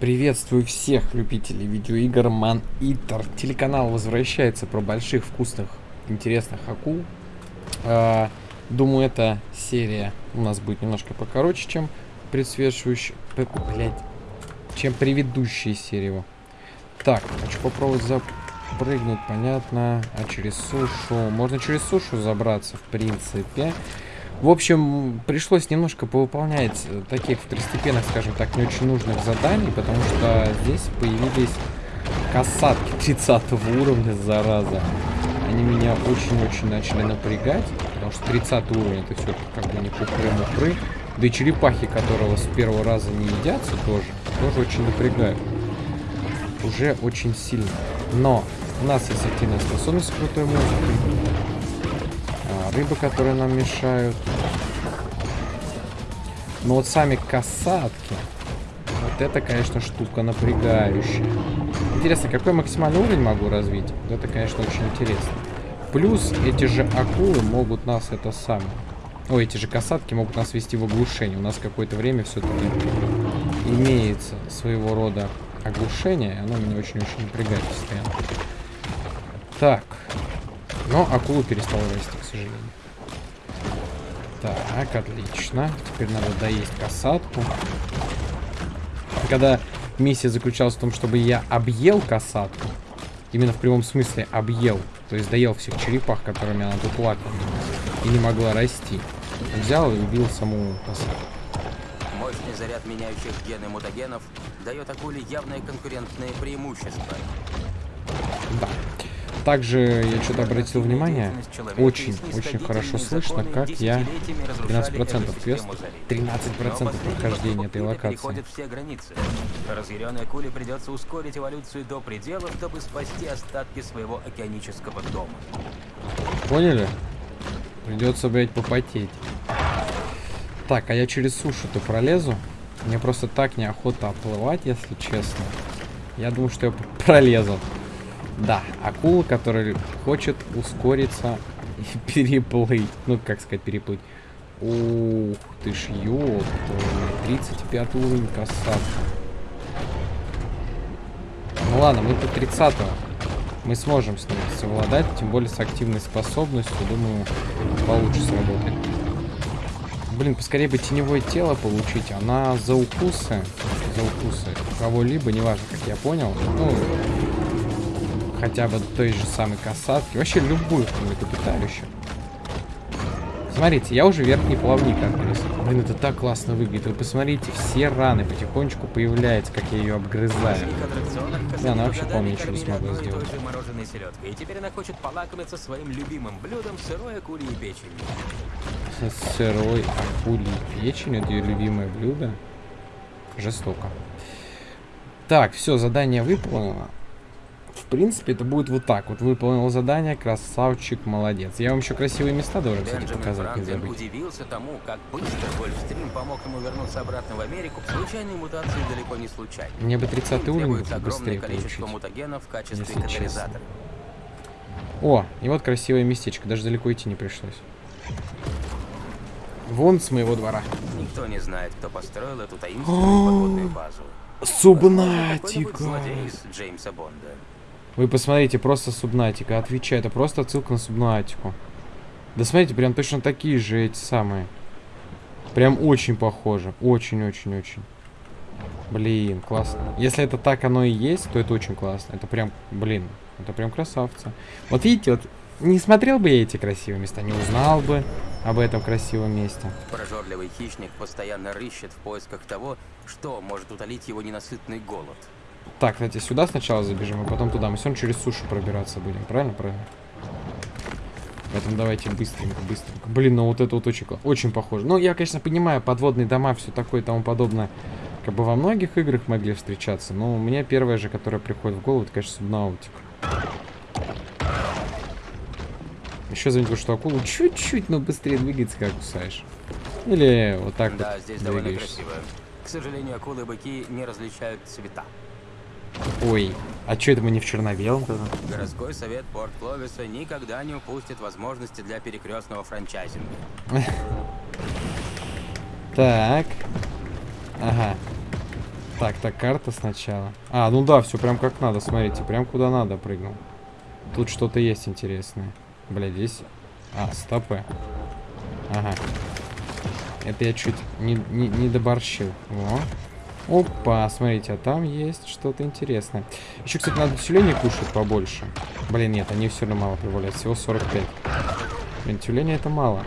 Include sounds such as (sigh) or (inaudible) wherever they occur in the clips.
Приветствую всех любителей видеоигр Man Eater. Телеканал возвращается про больших, вкусных, интересных акул. А, думаю, эта серия у нас будет немножко покороче, чем предшествующая... Чем предыдущая серия. Так, хочу попробовать запрыгнуть, понятно. А через сушу... Можно через сушу забраться, в принципе. В общем, пришлось немножко повыполнять э, таких второстепенных, скажем так, не очень нужных заданий, потому что здесь появились касатки 30 уровня, зараза. Они меня очень-очень начали напрягать, потому что 30 уровень это все как бы не пупры-мупры. Да и черепахи, которого с первого раза не едятся тоже, тоже очень напрягают. Уже очень сильно. Но у нас есть активная способность крутой музыки рыбы, которые нам мешают. Но вот сами касатки, вот это, конечно, штука напрягающая. Интересно, какой максимальный уровень могу развить? Это, конечно, очень интересно. Плюс эти же акулы могут нас это самое... Ой, эти же касатки могут нас вести в оглушение. У нас какое-то время все-таки имеется своего рода оглушение. Оно меня очень-очень напрягает постоянно. Так. Но акулу перестал расти, к сожалению. Так, отлично. Теперь надо доесть касатку. Когда миссия заключалась в том, чтобы я объел касатку, именно в прямом смысле объел, то есть доел всех черепах, которыми она тут лакала, и не могла расти, взял и убил саму касатку. Мощный заряд меняющих гены мутагенов дает акуле явное конкурентное преимущество. Да. Также я что-то обратил внимание, очень-очень хорошо слышно, как я 13% квест, 13% прохождения этой локации. все границы. Разъяренной акуле придется ускорить эволюцию до предела, чтобы спасти остатки своего океанического дома. Поняли? Придется, блядь, попотеть. Так, а я через сушу-то пролезу? Мне просто так неохота оплывать, если честно. Я думаю, что я пролезу. Да, акула, которая хочет ускориться и (laughs) переплыть. Ну, как сказать, переплыть. Ух ты ж, ёпта. 35 уровень красавца. Ну ладно, мы по 30 -го. Мы сможем с ним совладать, тем более с активной способностью. Думаю, получше сработает. Блин, поскорее бы теневое тело получить. Она за укусы, за укусы кого-либо, неважно, как я понял. Ну, хотя бы той же самой касатки. Вообще любую млекопитающую. Смотрите, я уже верхний плавник отгрыз. Блин, это так классно выглядит. Вы посмотрите, все раны потихонечку появляются, как я ее обгрызаю. Да, она вообще, по ничего не смогла сделать. И теперь она хочет полакомиться своим любимым блюдом сырой акульей печенью. Сырой акульей печень, это ее любимое блюдо. Жестоко. Так, все, задание выполнено принципе, это будет вот так. Вот выполнил задание, красавчик, молодец. Я вам еще красивые места должен, кстати, показать, не забыть. удивился тому, как быстро Гольфстрим помог ему вернуться обратно в Америку. Случайные мутации далеко не случайны. Мне бы 30 уровень быстрее количество получить, мутагенов в качестве катализатора. О, и вот красивое местечко, даже далеко идти не пришлось. Вон с моего двора. Никто не знает, кто построил эту таинственную подводную базу. Субнатика. Джеймса Бонда. Вы посмотрите, просто субнатика. Отвечаю, это просто отсылка на субнатику. Да смотрите, прям точно такие же эти самые. Прям очень похоже. Очень-очень-очень. Блин, классно. Если это так оно и есть, то это очень классно. Это прям, блин, это прям красавца. Вот видите, вот не смотрел бы я эти красивые места, не узнал бы об этом красивом месте. Прожорливый хищник постоянно рыщет в поисках того, что может утолить его ненасытный голод. Так, кстати, сюда сначала забежим, а потом туда. Мы все равно через сушу пробираться будем. Правильно? Правильно. Поэтому давайте быстренько, быстренько. Блин, ну вот это вот очень, очень похоже. Ну, я, конечно, понимаю, подводные дома, все такое и тому подобное. Как бы во многих играх могли встречаться. Но мне первое же, которое приходит в голову, это, конечно, Субнаутик. Еще заметил, что акулу чуть-чуть, но быстрее двигается, как кусаешь. Или вот так да, вот здесь довольно красиво. К сожалению, акулы и быки не различают цвета. Ой, а что это мы не в черно-белом тогда? Городской совет Порт Кловиса никогда не упустит возможности для перекрестного франчайзинга. (laughs) Так. Ага. Так, так, карта сначала. А, ну да, все прям как надо, смотрите, прям куда надо прыгнул. Тут что-то есть интересное. Бля, здесь... А, стопы. Ага. Это я чуть не, не, не доборщил. Во. Опа, смотрите, а там есть что-то интересное. Еще, кстати, надо тюлени кушать побольше. Блин, нет, они все равно мало прибавляют. Всего 45. Блин, тюлени это мало.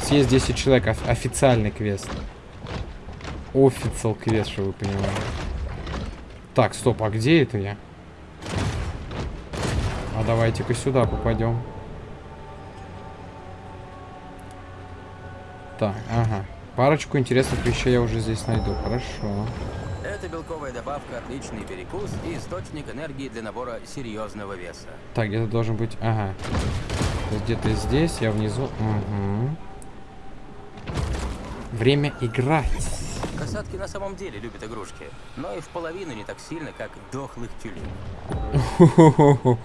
Съесть 10 человек. Оф официальный квест. Официал квест, что вы понимаете. Так, стоп, а где это я? А давайте-ка сюда попадем. Так, ага. Парочку интересных вещей я уже здесь найду. Хорошо. Это белковая добавка, отличный перекус и источник энергии для набора серьезного веса. Так, где-то должен быть... Ага. Где-то здесь, я внизу. Угу. Время играть. Касатки на самом деле любят игрушки, но и в половину не так сильно, как дохлых тюлей. (laughs)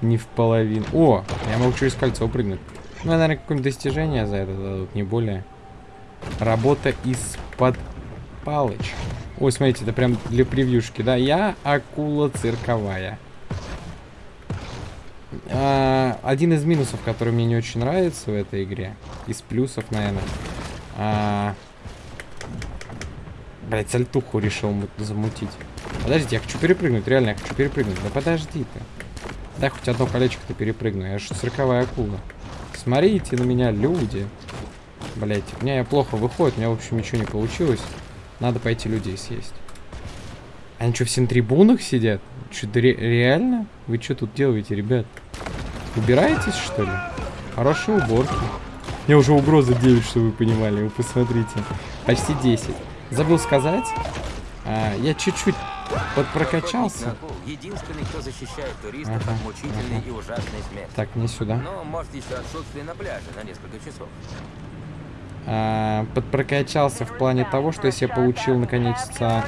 Не в половину. О, я могу через кольцо прыгнуть. Ну, наверное, какое-нибудь достижение за это дадут, не более. Работа из-под палыч. Ой, смотрите, это прям для превьюшки, да? Я акула цирковая. А, один из минусов, который мне не очень нравится в этой игре. Из плюсов, наверное. А, блять, сальтуху решил замутить. Подождите, я хочу перепрыгнуть, реально, я хочу перепрыгнуть. Да подожди ты. Дай хоть одно колечко-то перепрыгну. Я же цирковая акула. Смотрите на меня, люди. Блять, у меня плохо выходит, у меня, в общем, ничего не получилось. Надо пойти людей съесть. Они что, все на трибунах сидят? Что-то ре реально? Вы что тут делаете, ребят? Убираетесь, что ли? Хорошие уборки. Меня уже угроза 9, что вы понимали, вы посмотрите. Почти 10. Забыл сказать, а, я чуть-чуть подпрокачался. Единственный, кто защищает туристов ага, от мучительной ага. и ужасной смерти. Так, не сюда. Но может еще отсутствие на пляже на несколько часов. А, подпрокачался в плане того, что если я получил наконец-то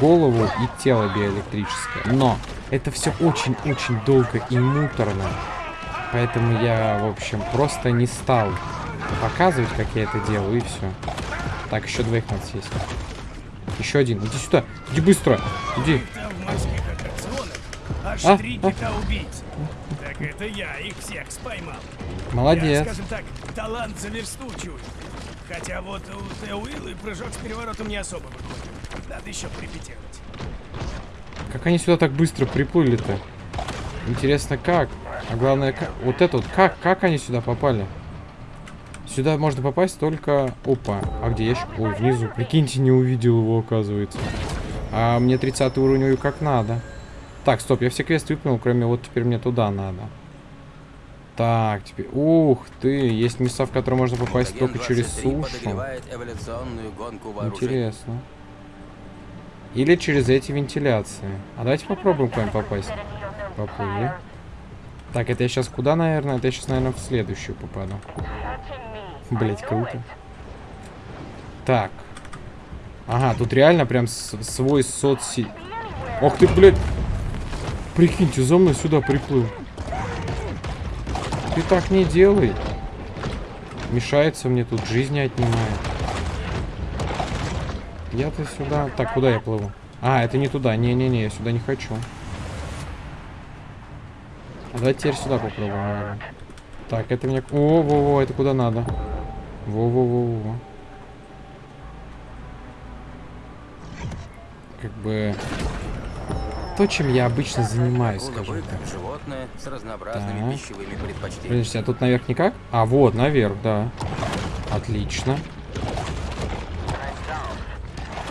голову и тело биоэлектрическое. Но это все очень-очень долго и муторно. Поэтому я, в общем, просто не стал показывать, как я это делаю, и все. Так, еще двоих надо съесть. Еще один. Иди сюда. Иди быстро. Иди. Аж а? три кита а? убийц. Так это я их всех споймал. Молодец. Я, скажем так, талант за версту. Хотя вот у Теуиллы прыжок с переворотом не особо выходит. Надо еще припетировать. Как они сюда так быстро приплыли-то? Интересно, как? А главное, как... вот это вот, как, как они сюда попали? Сюда можно попасть только... Опа, а где ящик? Ой, внизу. Прикиньте, не увидел его, оказывается. А мне 30 уровень как надо. Так, стоп, я все квесты выполнил, кроме вот теперь мне туда надо. Так, теперь... Ух ты, есть места, в которые можно попасть только через сушу. Интересно. Или через эти вентиляции. А давайте попробуем к вами попасть. Поплыли. Так, это я сейчас куда, наверное? Это я сейчас, наверное, в следующую попаду. Блять, круто. Так. Ага, тут реально прям свой соцси... Ох ты, блядь. Прикиньте, за мной сюда приплыл. Ты так не делай. Мешается мне тут, жизни отнимает. Я-то сюда... Так, куда я плыву? А, это не туда. Не-не-не, я сюда не хочу. А давайте теперь сюда попробуем. Так, это мне... О, во-во, это куда надо. Во-во-во-во. Как бы то, чем я обычно занимаюсь, скажем так. животное с разнообразными так. пищевыми предпочтениями. Подождите, а тут наверх никак? А, вот, наверх, да. Отлично.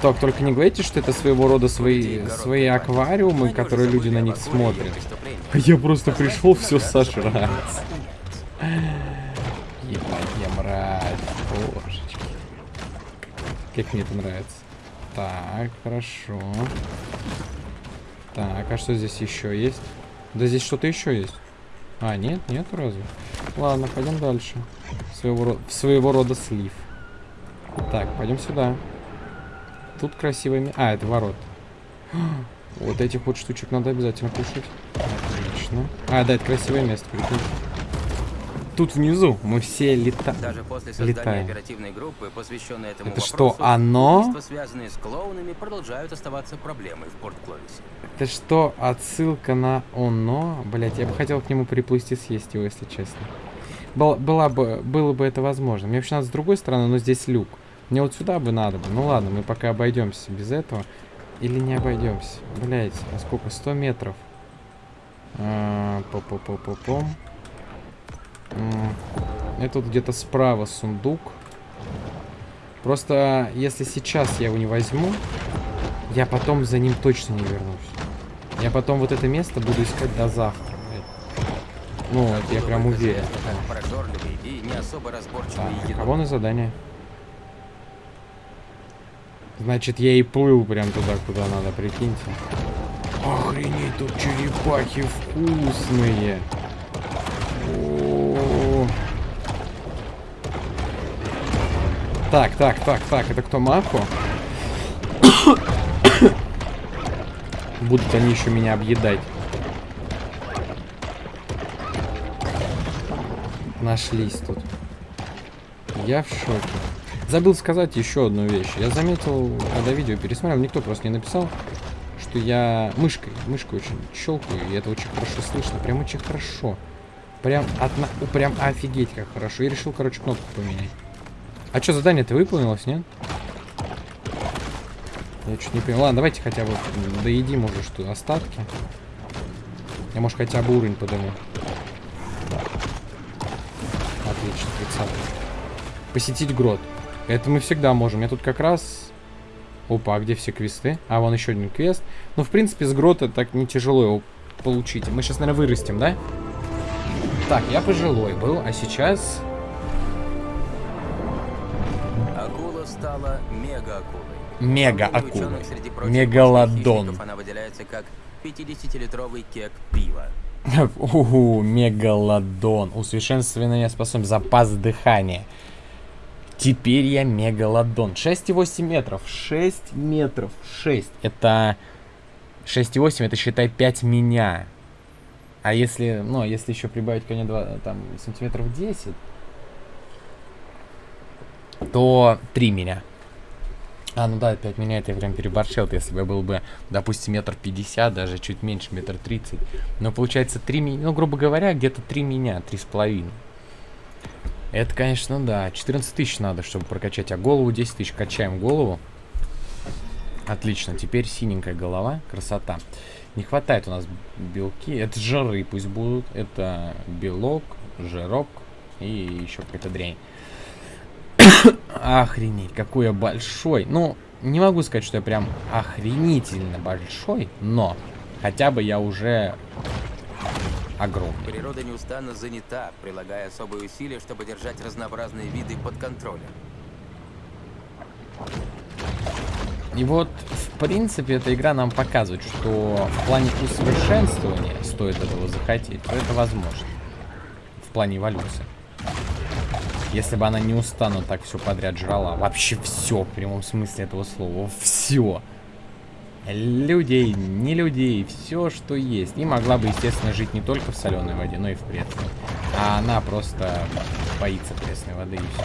Так, только не говорите, что это своего рода свои, свои аквариумы, которые люди на них смотрят. Я просто пришел все сожрать. Ебать, я мразь. Божечки. Как мне это нравится. Так, хорошо. Так, а что здесь еще есть? Да здесь что-то еще есть. А, нет, нет разве? Ладно, пойдем дальше. Своего, рода, своего рода слив. Так, пойдем сюда. Тут красивыми... А, это ворот. (gasps) Вот этих вот штучек надо обязательно кушать. Отлично. А, да, это красивое место, прикинь. Тут внизу мы все лета... Даже после создания Летаем. оперативной группы, посвященной этому Это вопросу, что, оно? связанные с клоунами, продолжают оставаться проблемой в Порт-Кловисе. Это что, отсылка на оно? Блять, я бы хотел к нему приплыть и съесть его, если честно. Был, была бы, было бы это возможно. Мне вообще надо с другой стороны, но здесь люк. Мне вот сюда бы надо бы. Ну ладно, мы пока обойдемся без этого. Или не обойдемся. Блять, а сколько? 100 метров. А, По-по-по-по-пом. М, Это тут где-то справа сундук. Просто если сейчас я его не возьму, я потом за ним точно не вернусь. Я потом вот это место буду искать до завтра. Ну, это я прям уверен. Так, а вон и задание. Значит, я и плыл прям туда, куда надо, прикиньте. Охренеть, тут черепахи вкусные. О. Так, так, так, так, это кто, Мако? (coughs) Будут они еще меня объедать. Нашлись тут. Я в шоке. Забыл сказать еще одну вещь. Я заметил, когда видео пересмотрел, никто просто не написал, что я мышкой, мышкой очень щелкаю, и это очень хорошо слышно. Прям очень хорошо. Прям, одна, о, прям офигеть как хорошо. И решил, короче, кнопку поменять. А что, задание-то выполнилось, нет? Я чуть не понял. Ладно, давайте хотя бы доедим уже что остатки. Я, может, хотя бы уровень подниму. Отлично, 30 Посетить грот. Это мы всегда можем. Я тут как раз... Опа, а где все квесты? А, вон еще один квест. Ну, в принципе, с грота так не тяжело его получить. Мы сейчас, наверное, вырастем, да? Так, я пожилой был, а сейчас... стала мега-акулой. Мега-акулой. Мегалодон. Она выделяется как 50-литровый кек пива. (laughs) Угу, мегалодон. Усовершенствование способность. Запас дыхания. Теперь я мегалодон. 6,8 метров. 6 метров. 6. Это... 6,8 это считай 5 меня. А если, ну, если еще прибавить ко мне 2, там, сантиметров 10, то 3 меня. А, ну да, 5 меня это я прям переборщил. Если бы я был бы, допустим, метр пятьдесят, даже чуть меньше, метр тридцать. Но получается 3 меня, ну, грубо говоря, где-то 3 меня, три с половиной. Это, конечно, да. 14 тысяч надо, чтобы прокачать. А голову 10 тысяч. Качаем голову. Отлично. Теперь синенькая голова. Красота. Не хватает у нас белки. Это жиры пусть будут. Это белок, жирок и еще какая-то дрянь. Охренеть, какой я большой. Ну, не могу сказать, что я прям охренительно большой, но хотя бы я уже огромный. Природа неустанно занята, прилагая особые усилия, чтобы держать разнообразные виды под контролем. И вот, в принципе, эта игра нам показывает, что в плане усовершенствования, стоит этого захотеть, то это возможно. В плане эволюции. Если бы она неустанно так все подряд жрала, вообще все, в прямом смысле этого слова, все. Людей, не людей, все, что есть. И могла бы, естественно, жить не только в соленой воде, но и в пресной. А она просто боится пресной воды и все.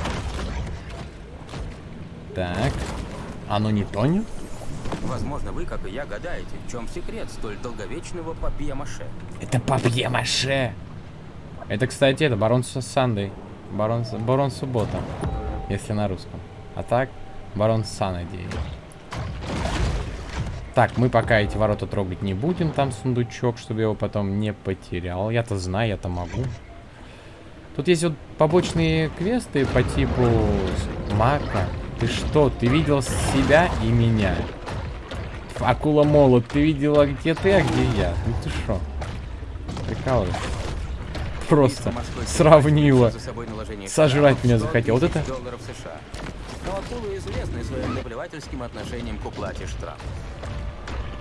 Так. Оно не тонет? Возможно, вы, как и я, гадаете, в чем секрет столь долговечного папье-маше. Это папье-маше. Это, кстати, это барон С- Сандей. Барон, барон Суббота. Если на русском. А так, барон Санадей. Так, мы пока эти ворота трогать не будем. Там сундучок, чтобы я его потом не потерял. Я-то знаю, я-то могу. Тут есть вот побочные квесты по типу Мака. Ты что, ты видел себя и меня? Акула Молот, ты видела, где ты, а где я? Ну ты шо? Прикалываешься? Просто сравнила. Сожрать меня 100 захотел. Вот это- уплате штрафа.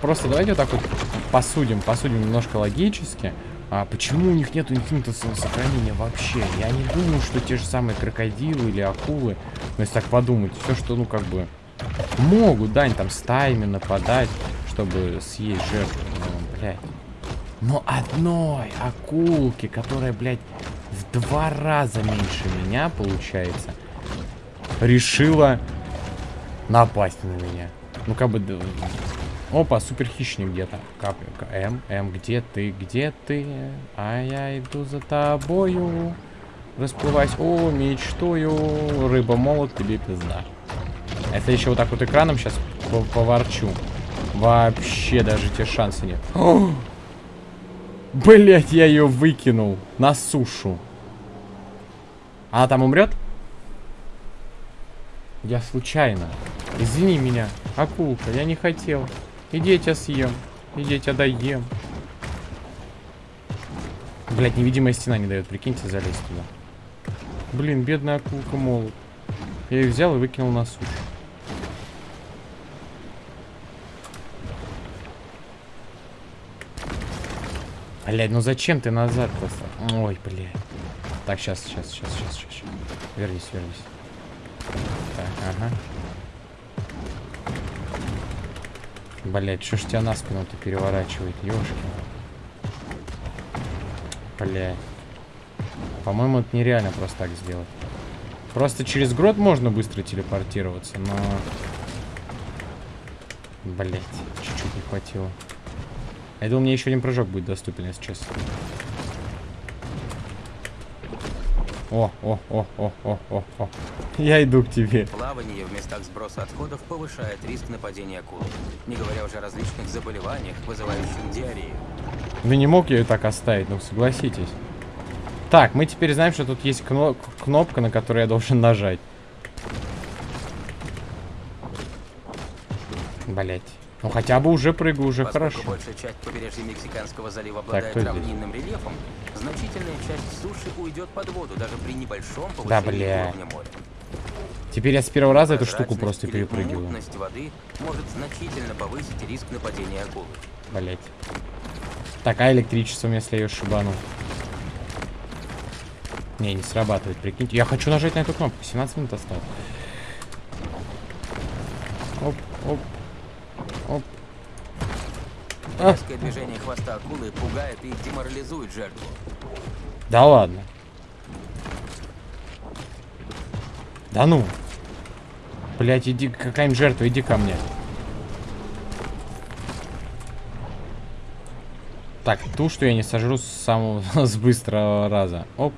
Просто давайте вот так вот посудим, посудим немножко логически. А почему у них нету инстинкта самосохранения вообще? Я не думаю, что те же самые крокодилы или акулы, ну если так подумать, все, что, ну, как бы, могут, да, они там стаями нападать, чтобы съесть жертву, ну, блядь. Но одной акулки, которая, блядь, в два раза меньше меня, получается, решила напасть на меня. Ну, как бы... Опа, супер хищник где-то. М, М, где ты, где ты? А я иду за тобою. Расплываясь, о, мечтую. Рыба молот, тебе пизда. Это еще вот так вот экраном сейчас поворчу. Вообще даже те шансы нет. (gasps) Блять, я ее выкинул на сушу. Она там умрет? Я случайно. Извини меня, акулка, я не хотел. Иди, я тебя съем. Иди, я тебя доем. Блять, невидимая стена не дает, прикиньте, залезть туда. Блин, бедная акулка молот. Я ее взял и выкинул на сушу. Блядь, ну зачем ты назад просто? Ой, блядь. Так, сейчас, сейчас, сейчас, сейчас, сейчас. Вернись, вернись. Так, ага. Блять, что ж тебя на спину-то переворачивает, ёшки. Блять. По-моему, это нереально просто так сделать. Просто через грот можно быстро телепортироваться, но... Блять, чуть-чуть не хватило. Я думал, мне еще один прыжок будет доступен, если честно. О, о, о, о, о, о, о. (laughs) Я иду к тебе. Плавание в местах сброса отходов повышает риск нападения акул. Не говоря уже о различных заболеваниях, вызывающих диарею. Ну не мог я ее так оставить, ну согласитесь. Так, мы теперь знаем, что тут есть кно кнопка, на которую я должен нажать. Блять. Ну хотя бы уже прыгаю, уже Поскольку хорошо. большая часть побережья Мексиканского залива обладает так, равнинным рельефом, значительная часть суши уйдет под воду, даже при небольшом Да, бля. уровня моря. Теперь я с первого раза эту штуку просто перепрыгиваю. воды может значительно повысить риск нападения акулы. Блять. Так, а электричеством, если я ее шибану? Не, не срабатывает, прикиньте. Я хочу нажать на эту кнопку. 17 минут осталось. Оп, оп. Оп. А, Резкое движение хвоста акулы пугает и деморализует жертву. да ладно. Да ну. Блять, иди, какая-нибудь жертва, иди ко мне. Так, ту, что я не сожру с самого (laughs) с быстрого раза. Оп.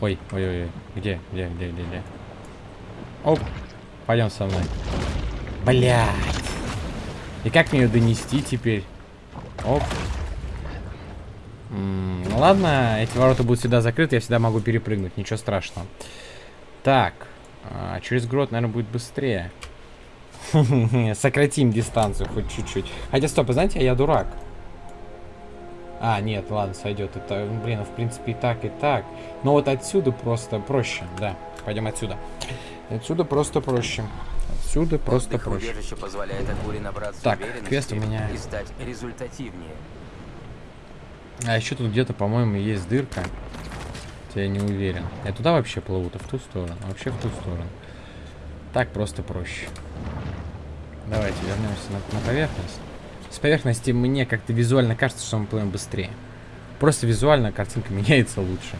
Ой, ой, ой, ой. Где, где, где, где, где? Оп. Пойдем со мной. Блять. И как мне ее донести теперь? Оп. М, ну ладно, эти ворота будут всегда закрыты, я всегда могу перепрыгнуть, ничего страшного. Так, а, через грот, наверное, будет быстрее. (laughs) Сократим дистанцию хоть чуть-чуть. Хотя, стоп, знаете, я дурак. А, нет, ладно, сойдет. Это, блин, в принципе, и так, и так. Но вот отсюда просто проще, да. Пойдем отсюда. Отсюда просто проще. Отсюда просто Отдых проще. позволяет акуле набраться Так, квест у меня- и стать результативнее. А еще тут где-то, по-моему, есть дырка. Я не уверен. Я туда вообще плыву-то, в ту сторону. а Вообще в ту сторону. Так просто проще. Давайте вернемся на, на поверхность. С поверхности мне как-то визуально кажется, что мы плывем быстрее. Просто визуально картинка (laughs) меняется лучше.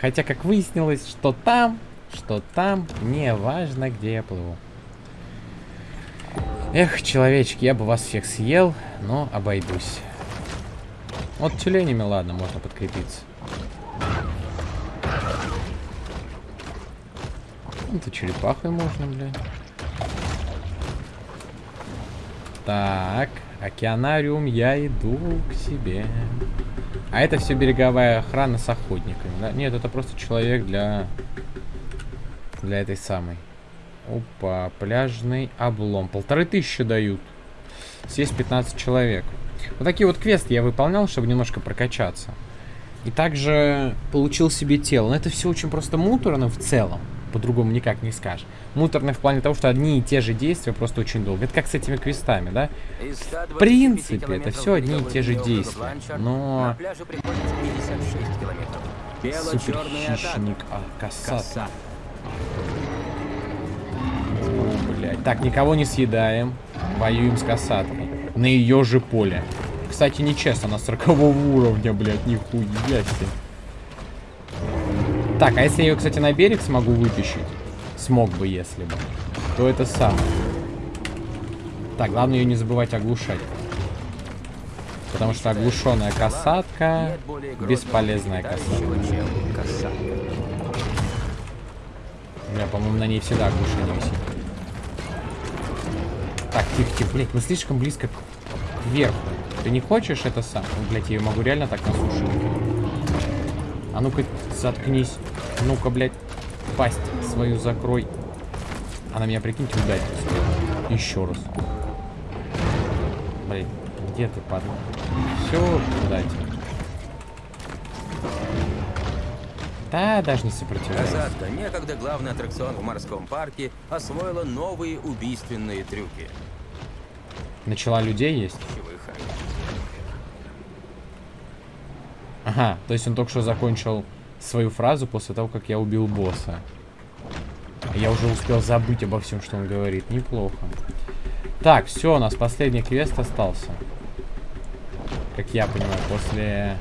Хотя, как выяснилось, что там, что там, не важно, где я плыву. Эх, человечки, я бы вас всех съел, но обойдусь. Вот тюленями, ладно, можно подкрепиться. Это черепахой можно, блядь. Так, океанариум, я иду к себе. А это все береговая охрана с охотниками, да? Нет, это просто человек для... Для этой самой. Опа, пляжный облом. Полторы тысячи дают. Здесь 15 человек. Вот такие вот квесты я выполнял, чтобы немножко прокачаться. И также получил себе тело. Но это все очень просто муторно в целом. По-другому никак не скажешь. Муторно в плане того, что одни и те же действия просто очень долго. Это как с этими квестами, да? Из 125 В принципе, это все одни и те же действия. Но На пляже приходится 56 километров. Бело-черная атака. суперхищник, а, косат. Блядь. Так, никого не съедаем. Воюем с касаткой. На ее же поле. Кстати, нечестно, на 40 уровня, блядь, нихуя себе. Так, а если я ее, кстати, на берег смогу вытащить? Смог бы, если бы. То это самое. Так, главное ее не забывать оглушать. Потому что оглушенная касатка бесполезная касатка. меня, по-моему, на ней всегда оглушение висит. Так, тихо, тихо, блядь, мы слишком близко к верху. Ты не хочешь это сам? Ну, блядь, я её могу реально так насушить. А ну-ка, заткнись. Ну-ка, блядь, пасть свою закрой. Она меня, прикиньте, ударит. Еще раз. Блядь, где ты, падла? Все, дайте. Да, даже не сопротивляйся. Касатка, некогда главный аттракцион в морском парке, освоила новые убийственные трюки. Начала людей есть? Ага, то есть он только что закончил свою фразу после того, как я убил босса. Я уже успел забыть обо всем, что он говорит. Неплохо. Так, все, у нас последний квест остался. Как я понимаю, после...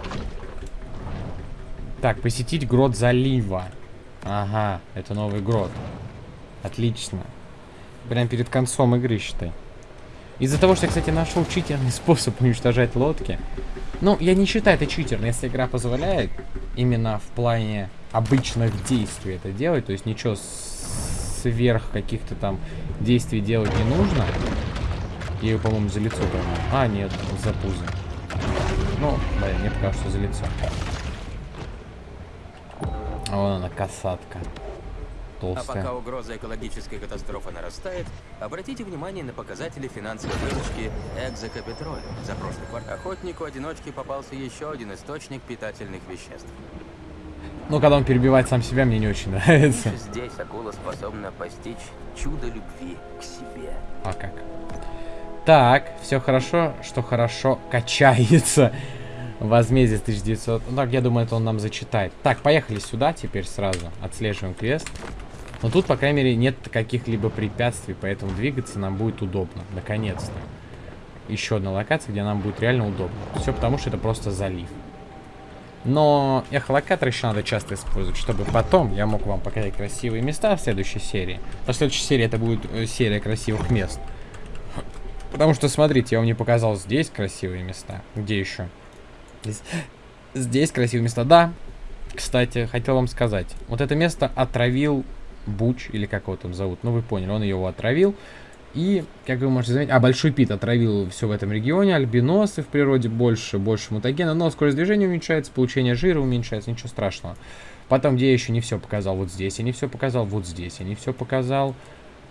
Так, посетить грот залива. Ага, это новый грот. Отлично. Прям перед концом игры, считай. Из-за того, что я, кстати, нашел читерный (laughs) способ уничтожать лодки. Ну, я не считаю это читерно, если игра позволяет именно в плане обычных действий это делать. То есть ничего сверх каких-то там действий делать не нужно. Я ее, по-моему, за лицо поймал. А, нет, за пузо. Ну, блин, мне показалось, что за лицо. А вон она, касатка. А Толстая. пока угроза экологической катастрофы нарастает, обратите внимание на показатели финансовой выручки экзокапитроля. За прошлый кварт охотнику-одиночке попался еще один источник питательных веществ. Ну, когда он перебивает сам себя, мне не очень нравится. Здесь акула способна постичь чудо любви к себе. А как? Так, все хорошо, что хорошо качается. Возмездие 1900. Ну, так, я думаю, это он нам зачитает. Так, поехали сюда теперь сразу. Отслеживаем квест. Но тут, по крайней мере, нет каких-либо препятствий, поэтому двигаться нам будет удобно. Наконец-то. Еще одна локация, где нам будет реально удобно. Все потому, что это просто залив. Но эхолокатор еще надо часто использовать, чтобы потом я мог вам показать красивые места в следующей серии. В следующей серии это будет э, серия красивых мест. Потому что, смотрите, я вам не показал здесь красивые места. Где еще? Здесь, здесь красивые места. Да, кстати, хотел вам сказать. Вот это место отравил Буч, или как его там зовут. Ну, вы поняли, он его отравил. И, как вы можете заметить, а, Большой Пит отравил все в этом регионе, альбиносы в природе больше, больше мутагена, но скорость движения уменьшается, получение жира уменьшается, ничего страшного. Потом, где я еще не все показал, вот здесь я не все показал, вот здесь я не все показал.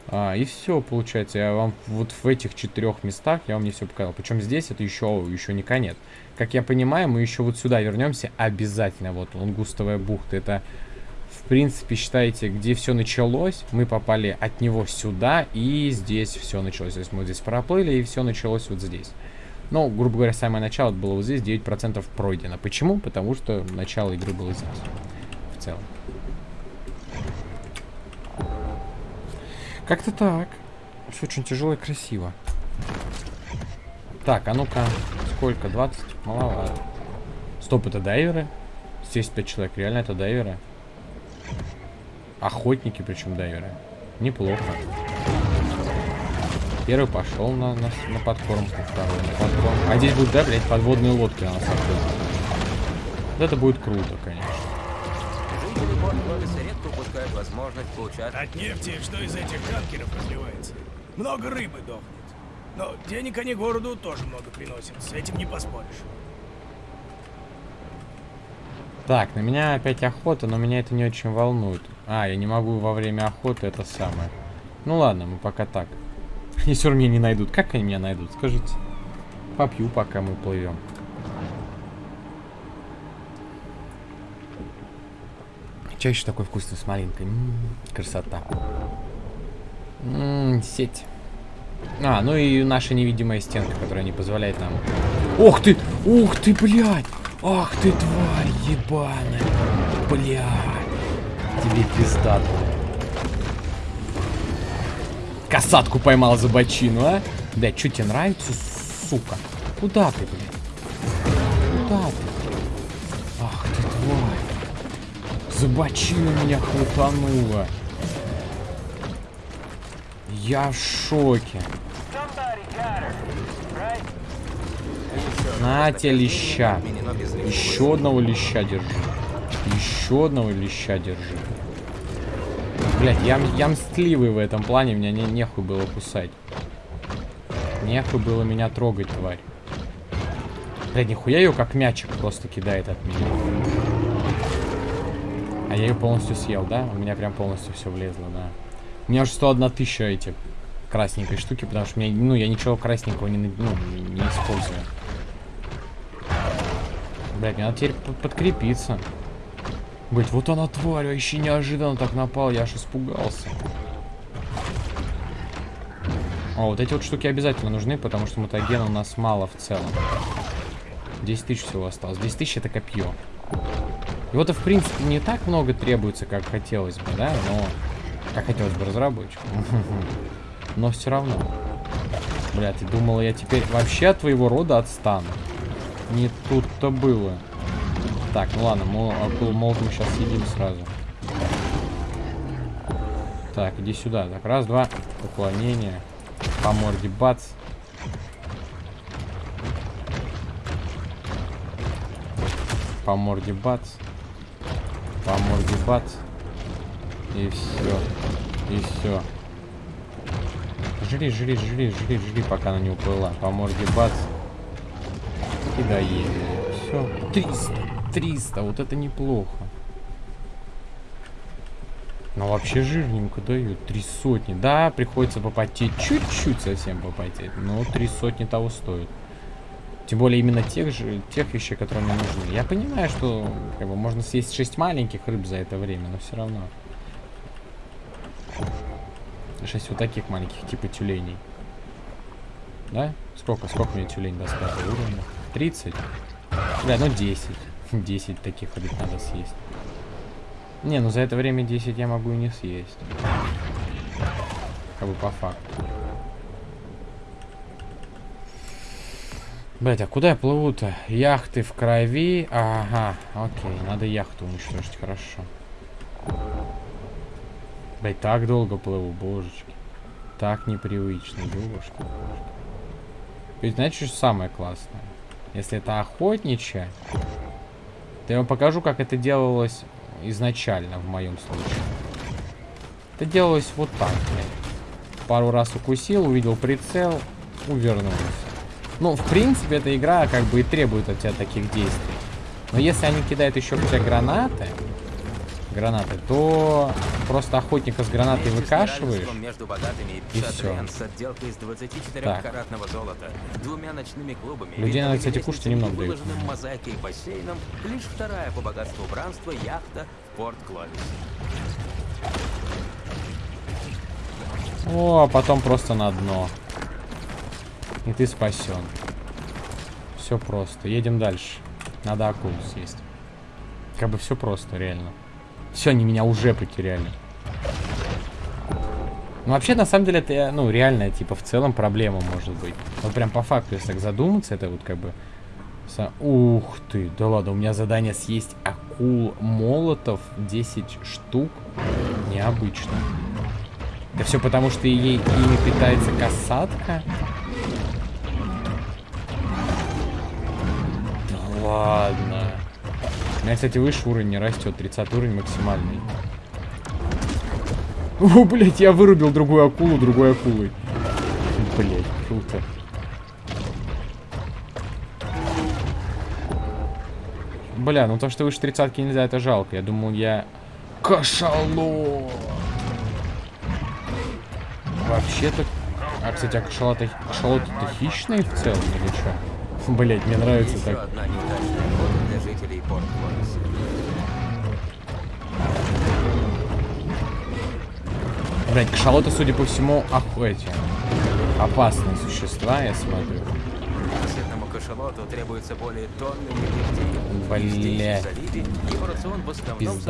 А, и все, получается, я вам вот в этих четырех местах я вам не все показал. Причем здесь это еще, еще не конец. Как я понимаю, мы еще вот сюда вернемся обязательно. Вот Лунгустовая бухта, это в принципе, считайте, где все началось, мы попали от него сюда, и здесь все началось. То есть мы здесь проплыли, и все началось вот здесь. Ну, грубо говоря, самое начало было вот здесь, 9% пройдено. Почему? Потому что начало игры было здесь. В целом. Как-то так. Все очень тяжело и красиво. Так, а ну-ка, сколько? 20? Маловато. Стоп, это дайверы? 75 человек, реально это дайверы? Охотники, причем дайверы. Неплохо. Первый пошел на, на, на подкормку, второй на подкормку. А здесь будут, да, блядь, подводные лодки на нас охотятся. Вот это будет круто, конечно. Возможность поучаствовать. От нефти, что из этих танкеров разливается. Много рыбы дохнет. Но денег они городу тоже много приносят. С этим не поспоришь. Так, на меня опять охота, но меня это не очень волнует. А, я не могу во время охоты это самое. Ну ладно, мы пока так. (laughs) Они все меня не найдут. Как они меня найдут, скажите? Попью, пока мы плывем. Чай еще такой вкусный с малинкой. М, красота. М, сеть. А, ну и наша невидимая стенка, которая не позволяет нам... Ух ты! Ух ты, блядь! Ах ты, тварь ебаная! Блядь! Тебе пизда Касатку поймал за бочину, а? Блядь, что тебе нравится, сука? Куда ты, блядь? Куда ты? Ах ты, тварь! Забочина меня хватанула. Я в шоке. На тебе леща. Еще одного леща держи. Еще одного леща держи. Блять, я, я мстливый в этом плане, меня не, нехуй было кусать. Нехуй было меня трогать, тварь. Блядь, нихуя ее как мячик просто кидает от меня. А я ее полностью съел, да? У меня прям полностью все влезло, да. У меня уже 101 тысяча этих красненькой штуки, потому что меня, ну, я ничего красненького не, ну, не использую. Блядь, мне надо теперь подкрепиться. Блять, вот она тварь, вообще неожиданно так напал, я аж испугался. О, вот эти вот штуки обязательно нужны, потому что мутагена у нас мало в целом. 10 тысяч всего осталось. 10 тысяч это копье. Его-то, в принципе, не так много требуется, как хотелось бы, да? Но... Как хотелось бы разработчику. Но все равно. Бля, ты думала, я теперь вообще от твоего рода отстану? Не тут-то было. Так, ну ладно, молот мы сейчас съедим сразу. Так, иди сюда. Так, раз, два. Уклонение. По морде бац. По морде бац. По морде бац. И все. И все. Жри, жри, жри, жри, жри, пока она не уплыла. По морде бац. И доели. Все. 300. 300. Вот это неплохо. Но вообще жирненько дают. Три сотни. Да, приходится попотеть. Чуть-чуть совсем попотеть. Но три сотни того стоит. Тем более именно тех же, тех вещей, которые мне нужны. Я понимаю, что как бы, можно съесть 6 маленьких рыб за это время, но все равно. 6 вот таких маленьких, типа тюленей. Да? Сколько? Сколько мне тюлень даст уровня? 30? Бля, ну 10. 10 (laughs) таких рыб надо съесть. Не, ну за это время 10 я могу и не съесть. Как бы по факту. Блять, а куда я плыву-то? Яхты в крови. Ага, окей, надо яхту уничтожить, хорошо. Блять, так долго плыву, божечки. Так непривычно, девушка. Ведь знаете, что самое классное? Если это охотничья, то я вам покажу, как это делалось изначально, в моем случае. Это делалось вот так, блядь. Пару раз укусил, увидел прицел, увернулся. Ну, в принципе, эта игра как бы и требует от тебя таких действий. Но если они кидают еще тебя гранаты, гранаты, то просто охотника с гранатой выкашиваешь. Между богатыми и, и все. С отделкой из 24-каратного золота, двумя ночными клубами, Людей надо, кстати, кушать немного дают. мозаикой бассейном, лишь вторая по богатству убранства яхта в порт Кловис. О, а потом просто на дно. И ты спасен. Все просто. Едем дальше. Надо акулу съесть. Как бы все просто, реально. Все, они меня уже потеряли. Ну, вообще, на самом деле, это, ну, реальная, типа, в целом проблема может быть. Вот прям по факту, если так задуматься, это вот как бы... Со... Ух ты, да ладно, у меня задание съесть акул молотов 10 штук. Необычно. Да все потому, что ей, ими питается касатка. ладно. У меня, кстати, выше уровень не растет. 30 уровень максимальный. (laughs) О, блядь, я вырубил другую акулу другой акулой. Блядь, круто. Бля, ну то, что выше тридцатки нельзя, это жалко. Я думал, я... Кашалот! Вообще-то... А, кстати, а кашалот-то кашалот хищный в целом или что? (laughs) Блять, мне нравится так. Жителей порт Блять, кашалоты, судя по всему, охуете. Опасные существа, я смотрю. Сытному кашалоту требуется более тонны нефти. Блять. Его рацион в основном.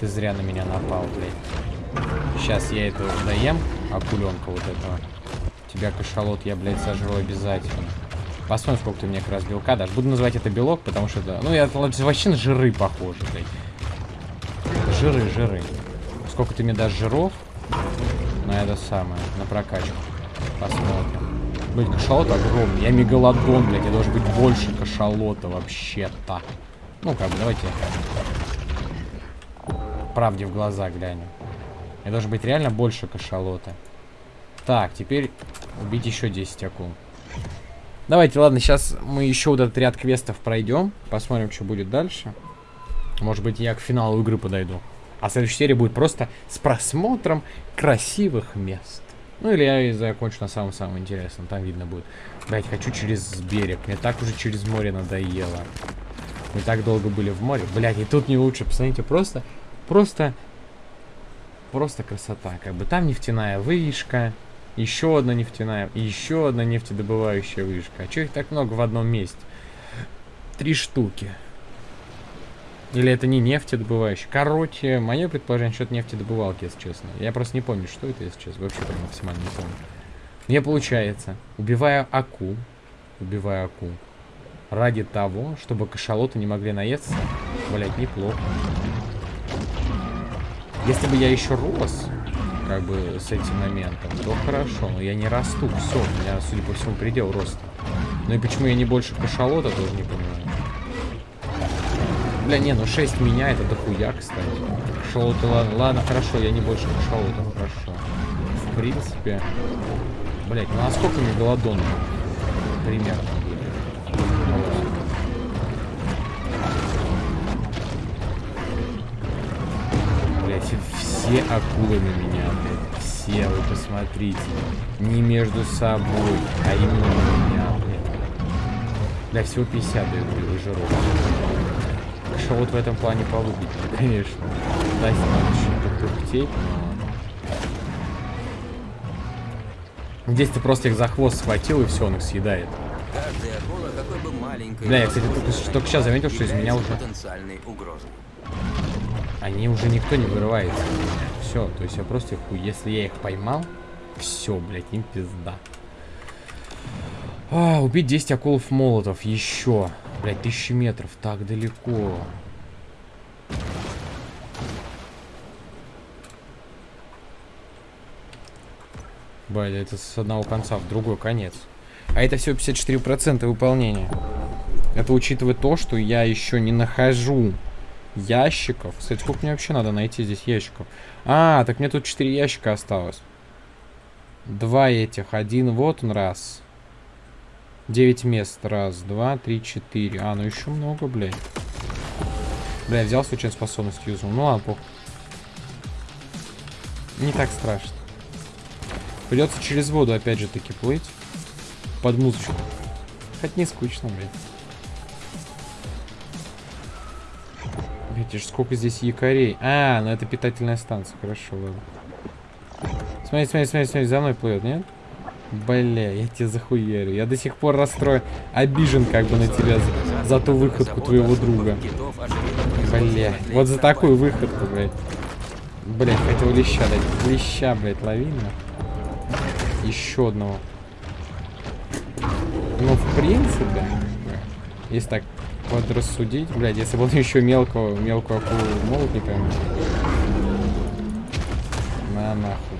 Ты зря на меня напал, блядь. Сейчас я эту доем, акуленка вот этого. Тебя кашалот я, блядь, сожру обязательно. Посмотрим, сколько ты мне как раз белка дашь. Буду называть это белок, потому что это... Ну, это вообще на жиры похоже, блядь. жиры, жиры. Сколько ты мне дашь жиров? На это самое, на прокачку. Посмотрим. Блин, кашалот огромный. Я мегалодон, блядь. Я должен быть больше кашалота вообще-то. Ну, как бы, давайте. Правде в глаза глянем. Я должен быть реально больше кашалота. Так, теперь убить еще 10 акул. Давайте, ладно, сейчас мы еще вот этот ряд квестов пройдем. Посмотрим, что будет дальше. Может быть, я к финалу игры подойду. А следующая серия будет просто с просмотром красивых мест. Ну или я и закончу на самом-самом интересном. Там видно будет. Блять, хочу через берег. Мне так уже через море надоело. Мы так долго были в море. Блять, и тут не лучше. Посмотрите, просто... Просто... Просто красота. Как бы там нефтяная вышка. Еще одна нефтяная. Еще одна нефтедобывающая вышка. А что их так много в одном месте? Три штуки. Или это не нефтедобывающий? Короче, мое предположение, что это нефтедобывалки, если честно. Я просто не помню, что это, если честно. Вообще прям максимально не помню. Мне получается, убивая акул, убивая акул, ради того, чтобы кашалоты не могли наесться, блять, неплохо. Если бы я еще рос, как бы, с этим моментом, то хорошо, но я не расту, все, у меня, судя по всему, предел роста. Ну и почему я не больше кашалота, тоже не понимаю. Бля, не, ну 6 меня это дохуя, кстати. Шоу-то ладно, ладно, хорошо, я не больше шоу-то, хорошо. В принципе. Блять, ну а сколько мне голодон? Примерно. Все акулы на меня, блядь. Все, вы посмотрите. Не между собой, а именно на меня, блядь. Бля, всего 50 дают, блядь, жиров. Что вот в этом плане полюбить, (laughs) конечно. Да, надо еще попыхтеть, но... Здесь ты просто их за хвост схватил, и все, он их съедает. Да, я, кстати, только, только сейчас заметил, что из меня уже... Они уже никто не вырывается. Все, то есть я просто их... Если я их поймал, все, блядь, им пизда. А, убить 10 акулов молотов. Еще. Блять, тысячи метров. Так далеко. Блядь, это с одного конца в другой конец. А это всего 54% выполнения. Это учитывая то, что я еще не нахожу ящиков. Кстати, сколько мне вообще надо найти здесь ящиков? А, так мне тут 4 ящика осталось. Два этих. Один вот он раз. 9 мест. Раз, два, три, четыре. А, ну еще много, блядь. Бля, взял случайно способность юзал. Ну ладно, похуй. Не так страшно. Придется через воду опять же таки плыть. Под музычку. Хоть не скучно, блядь. Видите, сколько здесь якорей. А, ну это питательная станция. Хорошо, ладно. Смотри, смотри, смотри, смотри, за мной плывет, нет? Бля, я тебя захуярю. Я до сих пор расстроен, обижен как бы на тебя за, за ту выходку твоего друга. Бля, вот за такую выходку, блядь. Блядь, хотел леща дать. Леща, блядь, лови Еще одного. Ну, в принципе, если так подрассудить, блядь, если бы он еще мелкого, мелкого акулу молот не пойму. На нахуй.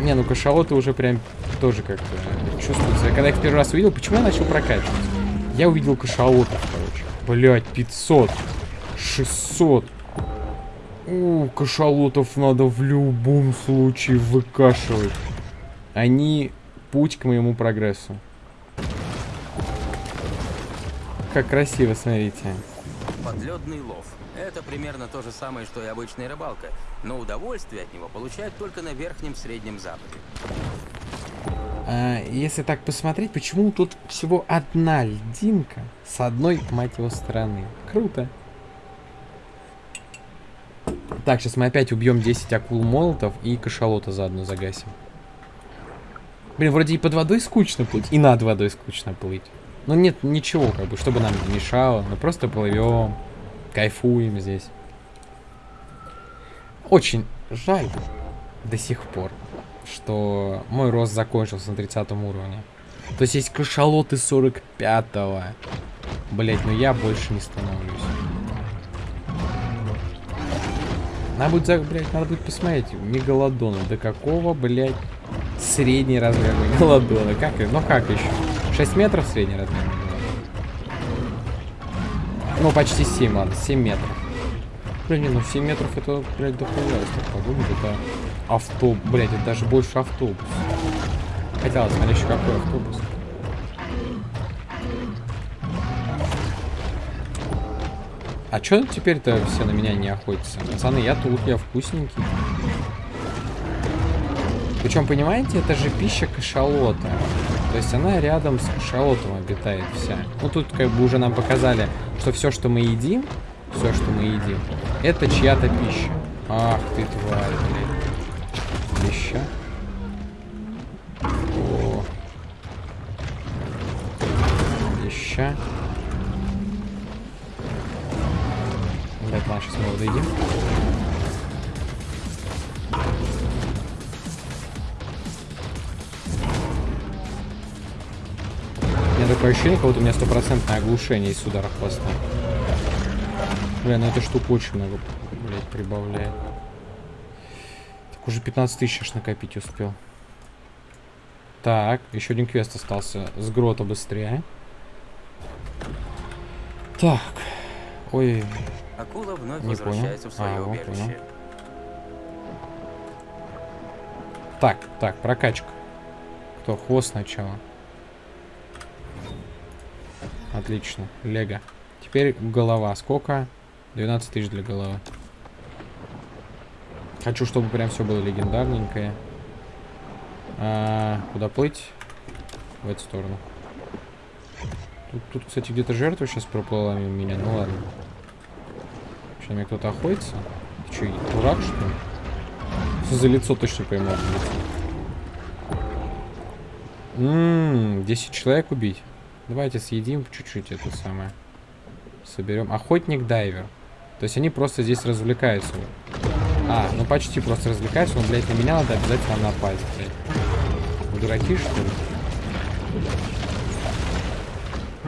Не, ну кашалоты уже прям тоже как-то чувствуется. Я когда их первый раз увидел, почему я начал прокачивать? Я увидел кашалотов, короче. Блять, 500. 600. У, кашалотов надо в любом случае выкашивать. Они путь к моему прогрессу. Как красиво, смотрите. Подледный лов. Это примерно то же самое, что и обычная рыбалка, но удовольствие от него получают только на Верхнем Среднем Западе. А, если так посмотреть, почему тут всего одна льдинка с одной, мать его, стороны? Круто. Так, сейчас мы опять убьем 10 акул молотов и кашалота заодно загасим. Блин, вроде и под водой скучно плыть, и над водой скучно плыть. Но нет ничего, как бы, чтобы нам мешало. Мы просто плывем. Кайфуем здесь. Очень жаль до сих пор, что мой рост закончился на 30 уровне. То есть есть кашалоты 45-го. Блять, ну я больше не становлюсь. Надо будет, блядь, надо будет посмотреть. Мегалодона. До какого, блядь, средний размер мегалодона? (laughs) Как, ну как еще? 6 метров средний размер? Ну, почти 7, ладно, 7 метров. Блин, ну 7 метров это, блядь, дохуя, если так подумать. Это автобус, блядь, это даже больше автобус. Ладно, смотри, еще какой автобус. А чё теперь-то все на меня не охотятся? Пацаны, я тут, я вкусненький. Причем, понимаете, это же пища кашалота. То есть она рядом с кашалотом обитает вся. Ну тут как бы уже нам показали, что все, что мы едим, все, что мы едим, это чья-то пища. Ах ты тварь, блядь. Пища. О. Пища. Блядь, ладно, сейчас мы его доедим. Такое ощущение, как будто у меня стопроцентное оглушение из удара хвоста. Бля, ну эта штука очень много, блядь, прибавляет. Так уже 15 тысяч аж накопить успел. Так, еще один квест остался. С грота быстрее. Так. Ой, Акула вновь Не возвращается понял. в свое А, убежище. понял. Так, так, прокачка. Кто? Хвост сначала. Отлично. Лего. Теперь голова. Сколько? 12 тысяч для головы. Хочу, чтобы прям все было легендарненькое. А, куда плыть? В эту сторону. Тут, тут кстати, где-то жертва сейчас проплыла мимо меня. Ну ладно. Что, на меня кто-то охотится? Ты что, дурак, что ли? За лицо точно поймал? Ммм, 10 человек убить. Давайте съедим чуть-чуть это самое. Соберем. Охотник-дайвер. То есть они просто здесь развлекаются. А, ну почти просто развлекаются, но, блядь, на меня надо обязательно напасть, блядь. Дураки, что ли?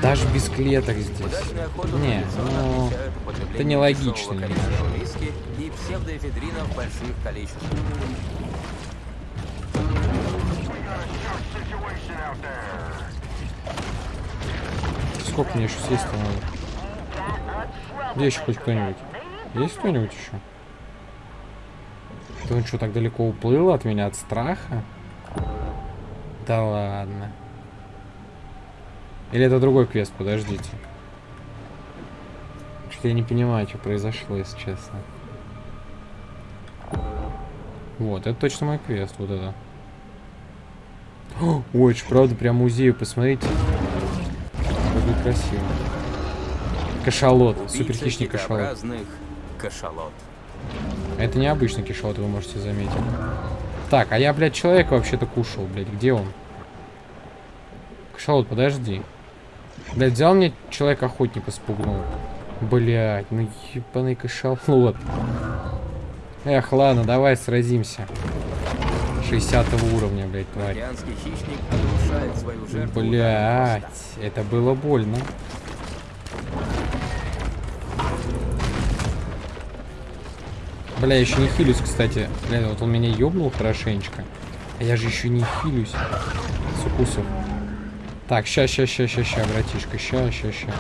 Даже без клеток здесь. Не, ну, это нелогично и псевдоэфедрина в больших количествах. Сколько мне еще съесть надо? Где еще хоть кто-нибудь? Есть кто-нибудь еще? Ты он что, так далеко уплыл от меня от страха? Да ладно. Или это другой квест, подождите. Что-то я не понимаю, что произошло, если честно. Вот, это точно мой квест, вот это. Ой, это правда прям музей, посмотрите. Какой красиво. Кашалот, супер хищник кашалот. кашалот. Это необычный кишот, вы можете заметить. Так, а я, блядь, человека вообще-то кушал, блядь. Где он? Кашалот, подожди. Блядь, взял мне человек-охотника спугнул. Блядь, ну ебаный кашалот. Эх, ладно, давай сразимся. 60 уровня, блядь, тварь. Блядь, это было больно. Бля, я еще не хилюсь, кстати. Бля, вот он меня ёбнул хорошенечко. А я же еще не хилюсь с укусов. Так, ща, ща, ща, ща, ща, братишка, ща, ща, ща.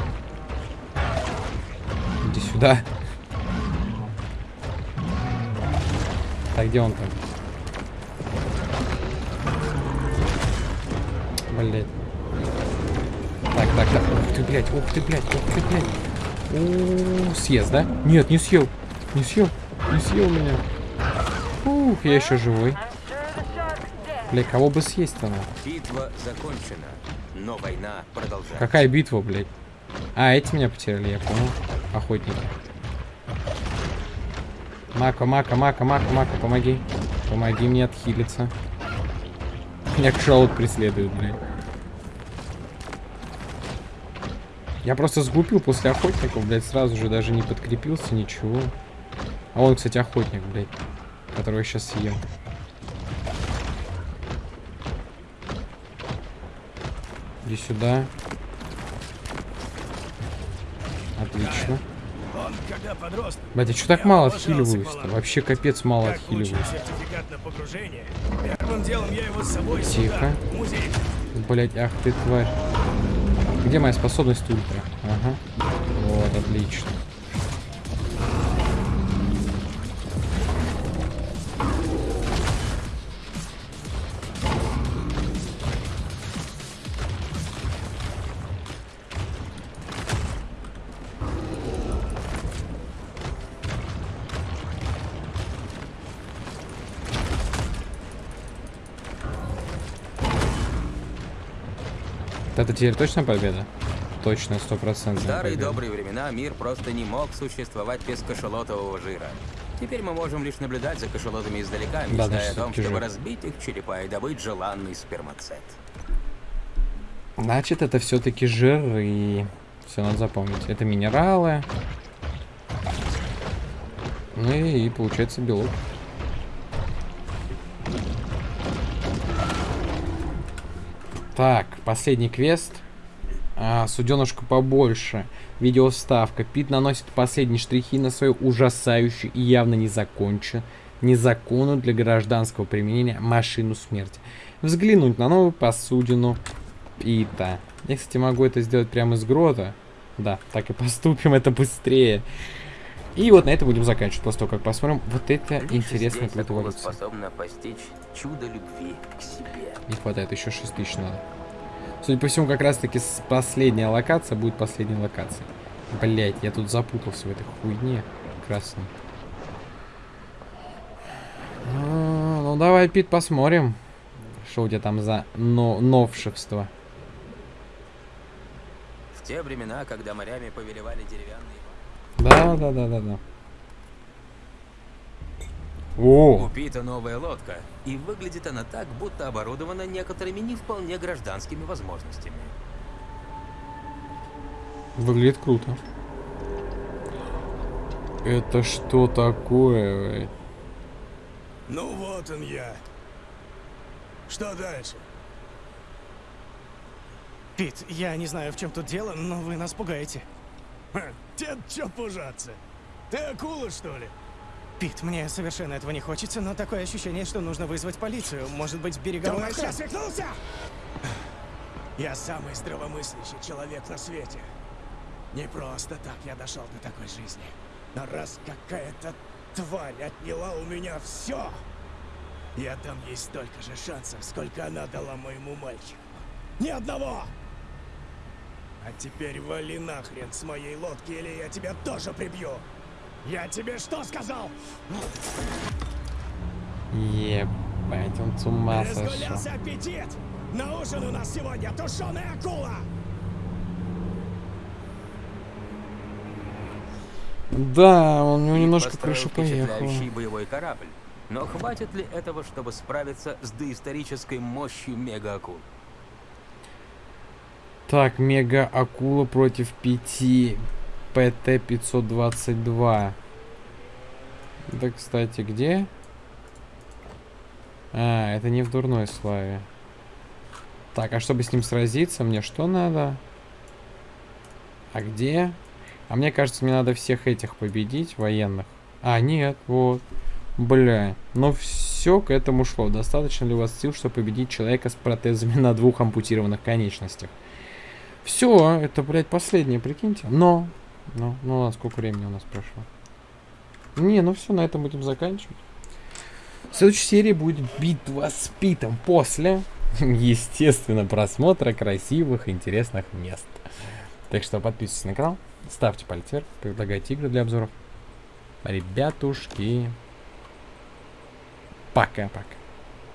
Иди сюда. Так, где он там? Блять. Так, так, так. Ух ты, блядь, ух ты, блядь, ух ты, блядь. У, съест, да? Нет, не съел. Не съел. Не съел меня. Ух, я еще живой. Бля, кого бы съесть-то надо? Битва закончена, но война продолжается. Какая битва, блядь? А, эти меня потеряли, я понял. Охотники. Мака, Мака, Мака, Мака, Мака, помоги. Помоги мне отхилиться. Меня кшалот преследует, блядь. Я просто сглупил после охотников, блядь, сразу же даже не подкрепился, ничего. А он, кстати, охотник, блядь, которого я сейчас съем. Иди сюда. Отлично. Подросток, Батя, что так мало отхиливаюсь-то? Вообще капец мало отхиливаюсь. Тихо. Блять, ах ты тварь. Где моя способность ультра? Ага. Вот, отлично. Теперь точно победа? Точно, В стопроцентная старые победа. добрые времена мир просто не мог существовать без кашалотового жира. Теперь мы можем лишь наблюдать за кашалотами издалека, Да, мечтая о том, чтобы жир. разбить их черепа и добыть желанный спермацет. Значит, это все-таки жир и все надо запомнить. Это минералы. Ну и, и получается белок. Так, последний квест. А, суденышку побольше. Видеоставка. Пит наносит последние штрихи на свою ужасающую и явно не закончен, незаконную для гражданского применения машину смерти. Взглянуть на новую посудину Пита. Я, кстати, могу это сделать прямо из грота. Да, так и поступим, это быстрее. И вот на этом будем заканчивать, после того, как посмотрим вот это Лишь интересное здесь акула плодовольство. способна постичь чудо любви к себе. Не хватает, еще 6 тысяч надо. Судя по всему, как раз таки с- последняя локация будет последней локацией. Блять, я тут запутался в этой хуйне красной. Ну, ну, давай, Пит, посмотрим. Что у тебя там за но новшество. В те времена, когда морями повелевали деревянные... Да, да, да, да, да. О, У Пита новая лодка, и выглядит она так, будто оборудована некоторыми не вполне гражданскими возможностями. выглядит круто. Это что такое? блядь? Ну вот он я. Что дальше? Пит, я не знаю, в чем тут дело, но вы нас пугаете. Тебе чё пужаться? Ты акула, что ли? Пит, мне совершенно этого не хочется, но такое ощущение, что нужно вызвать полицию. Может быть, береговую Думаешь, я свихнулся? Я самый здравомыслящий человек на свете. Не просто так я дошел до такой жизни. Но раз какая-то тварь отняла у меня все, я дам ей столько же шансов, сколько она дала моему мальчику. Ни одного! А теперь вали нахрен с моей лодки, или я тебя тоже прибью! Я тебе что сказал? Ебать, он с ума сошел. Разгулялся аппетит! На ужин у нас сегодня тушеная акула! Да, он у него немножко крыша поехала. боевой корабль. Но хватит ли этого, чтобы справиться с доисторической мощью мега-акул? Так, мега акула против 5 ПТ-522. Да, кстати, где? А, это не в дурной славе. Так, а чтобы с ним сразиться, мне что надо? А где? А мне кажется, мне надо всех этих победить, военных. А, нет, вот. Бля, но все к этому шло. Достаточно ли у вас сил, чтобы победить человека с протезами на двух ампутированных конечностях? Все, это, блядь, последнее, прикиньте. Но, ну, ну ладно, сколько времени у нас прошло? Не, ну все, на этом будем заканчивать. В следующей серии будет битва с Питом после, (laughs) естественно, просмотра красивых, интересных мест. Так что подписывайтесь на канал, ставьте палец вверх, предлагайте игры для обзоров. Ребятушки, пока-пока.